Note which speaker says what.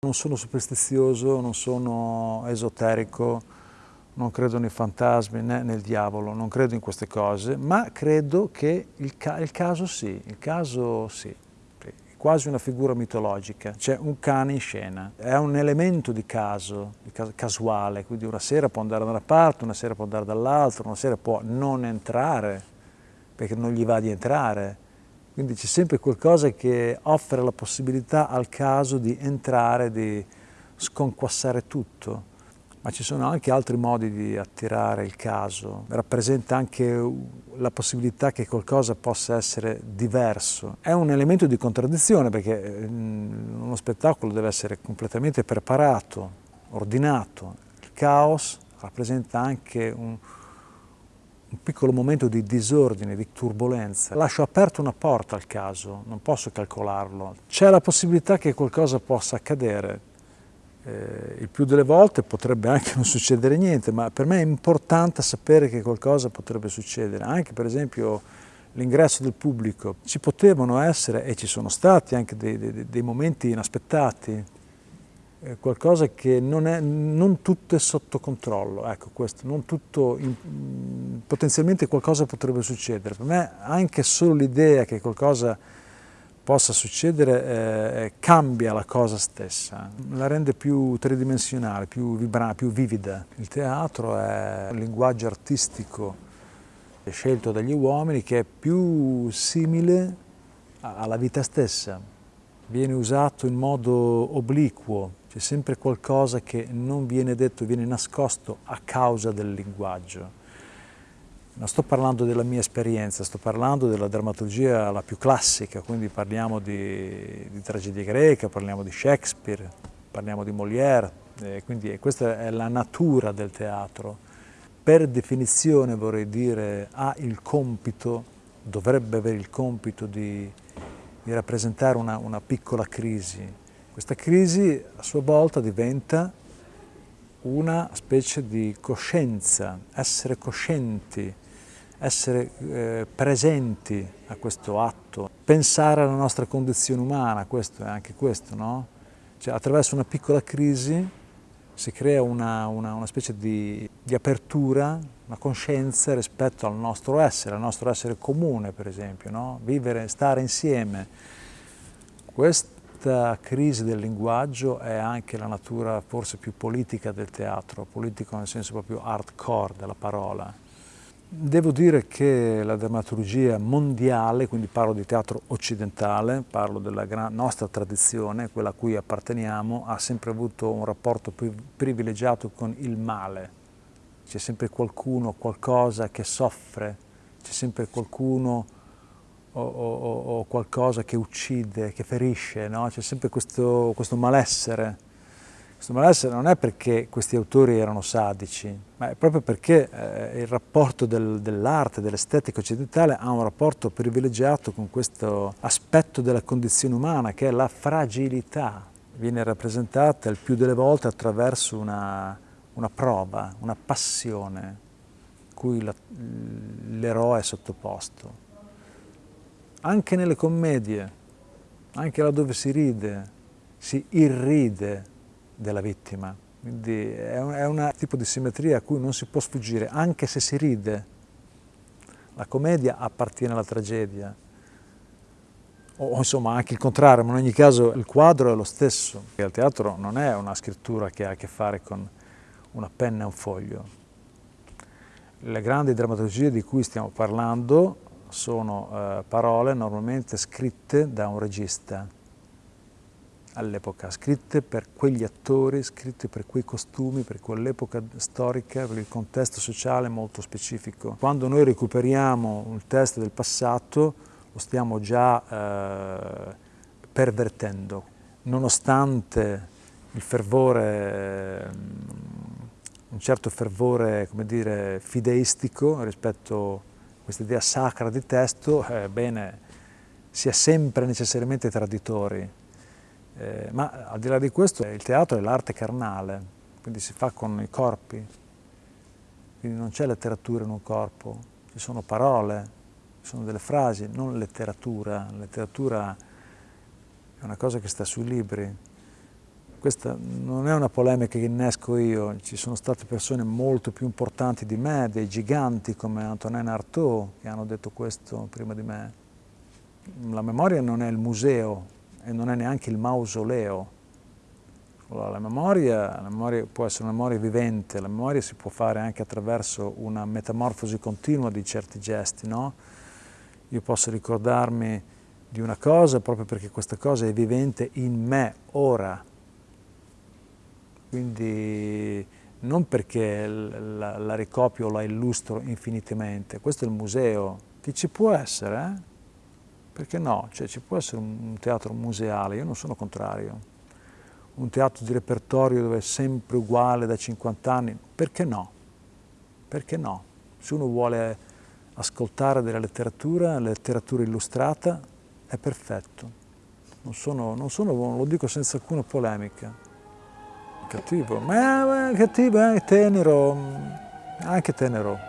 Speaker 1: Non sono superstizioso, non sono esoterico, non credo nei fantasmi né nel diavolo, non credo in queste cose, ma credo che il, ca il caso sì, il caso sì, è quasi una figura mitologica. C'è un cane in scena, è un elemento di caso, di casuale, quindi una sera può andare da una parte, una sera può andare dall'altra, una sera può non entrare, perché non gli va di entrare, quindi c'è sempre qualcosa che offre la possibilità al caso di entrare, di sconquassare tutto. Ma ci sono anche altri modi di attirare il caso. Rappresenta anche la possibilità che qualcosa possa essere diverso. È un elemento di contraddizione perché mm, uno spettacolo deve essere completamente preparato, ordinato. Il caos rappresenta anche un, un piccolo momento di disordine, di turbolenza. Lascio aperta una porta al caso, non posso calcolarlo. C'è la possibilità che qualcosa possa accadere. Eh, il più delle volte potrebbe anche non succedere niente, ma per me è importante sapere che qualcosa potrebbe succedere. Anche per esempio l'ingresso del pubblico. Ci potevano essere, e ci sono stati anche dei, dei, dei momenti inaspettati, qualcosa che non, è, non tutto è sotto controllo, ecco questo, non tutto, in, potenzialmente qualcosa potrebbe succedere. Per me anche solo l'idea che qualcosa possa succedere eh, cambia la cosa stessa, la rende più tridimensionale, più, vibrante, più vivida. Il teatro è un linguaggio artistico scelto dagli uomini che è più simile alla vita stessa, viene usato in modo obliquo, c'è sempre qualcosa che non viene detto, viene nascosto a causa del linguaggio. Non sto parlando della mia esperienza, sto parlando della drammaturgia la più classica, quindi parliamo di, di tragedia greca, parliamo di Shakespeare, parliamo di Molière, eh, quindi questa è la natura del teatro. Per definizione vorrei dire ha il compito, dovrebbe avere il compito di, di rappresentare una, una piccola crisi, questa crisi a sua volta diventa una specie di coscienza, essere coscienti, essere eh, presenti a questo atto, pensare alla nostra condizione umana, questo è anche questo, no? Cioè, attraverso una piccola crisi si crea una, una, una specie di, di, apertura, una coscienza rispetto al nostro essere, al nostro essere comune per esempio, no? Vivere, stare insieme. Questo questa crisi del linguaggio è anche la natura forse più politica del teatro, politico nel senso proprio hardcore della parola. Devo dire che la drammaturgia mondiale, quindi parlo di teatro occidentale, parlo della nostra tradizione, quella a cui apparteniamo, ha sempre avuto un rapporto privilegiato con il male. C'è sempre qualcuno, qualcosa che soffre, c'è sempre qualcuno o, o, o, qualcosa che uccide, che ferisce, no? c'è sempre questo, questo, malessere. Questo malessere non è perché questi autori erano sadici, ma è proprio perché eh, il rapporto del, dell'arte, dell'estetica occidentale ha un rapporto privilegiato con questo aspetto della condizione umana che è la fragilità. Viene rappresentata il più delle volte attraverso una, una prova, una passione cui l'eroe è sottoposto anche nelle commedie, anche laddove si ride, si irride della vittima. Quindi è un, tipo di simmetria a cui non si può sfuggire, anche se si ride. La commedia appartiene alla tragedia. O insomma anche il contrario, ma in ogni caso il quadro è lo stesso. Il teatro non è una scrittura che ha a che fare con una penna e un foglio. Le grandi drammaturgie di cui stiamo parlando sono eh, parole normalmente scritte da un regista all'epoca, scritte per quegli attori, scritte per quei costumi, per quell'epoca storica, per il contesto sociale molto specifico. Quando noi recuperiamo il testo del passato lo stiamo già eh, pervertendo, nonostante il fervore, eh, un certo fervore come dire, fideistico rispetto questa idea sacra di testo, eh, bene, sia sempre necessariamente traditori. Eh, ma al di là di questo il teatro è l'arte carnale, quindi si fa con i corpi, quindi non c'è letteratura in un corpo, ci sono parole, ci sono delle frasi, non letteratura. La letteratura è una cosa che sta sui libri. Questa non è una polemica che innesco io, ci sono state persone molto più importanti di me, dei giganti come Antonin Artaud, che hanno detto questo prima di me. La memoria non è il museo e non è neanche il mausoleo. La memoria, la memoria può essere una memoria vivente, la memoria si può fare anche attraverso una metamorfosi continua di certi gesti, no? Io posso ricordarmi di una cosa proprio perché questa cosa è vivente in me ora, quindi non perché la, la ricopio o la illustro infinitamente, questo è il museo, che ci può essere, eh? perché no? Cioè, ci può essere un teatro museale, io non sono contrario, un teatro di repertorio dove è sempre uguale da 50 anni, perché no? Perché no? Se uno vuole ascoltare della letteratura, letteratura illustrata, è perfetto. Non sono, non sono, lo dico senza alcuna polemica. Cattivo, ma, ma cattivo, eh, tenero, anche tenero.